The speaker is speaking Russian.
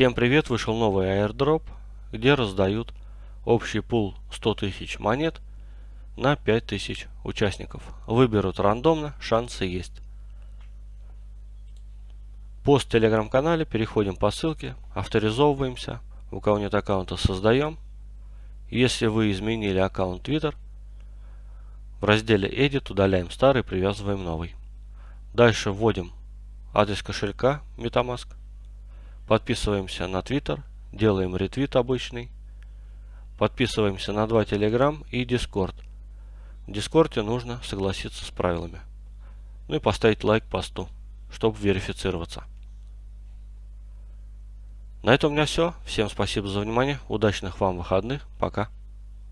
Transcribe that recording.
Всем привет! Вышел новый airdrop, где раздают общий пул 100 тысяч монет на 5000 участников. Выберут рандомно, шансы есть. Пост в телеграм-канале, переходим по ссылке, авторизовываемся. У кого нет аккаунта, создаем. Если вы изменили аккаунт Twitter, в разделе Edit удаляем старый, привязываем новый. Дальше вводим адрес кошелька MetaMask. Подписываемся на Twitter, делаем ретвит обычный. Подписываемся на два Telegram и Discord. В Дискорде нужно согласиться с правилами. Ну и поставить лайк посту, чтобы верифицироваться. На этом у меня все. Всем спасибо за внимание. Удачных вам выходных. Пока.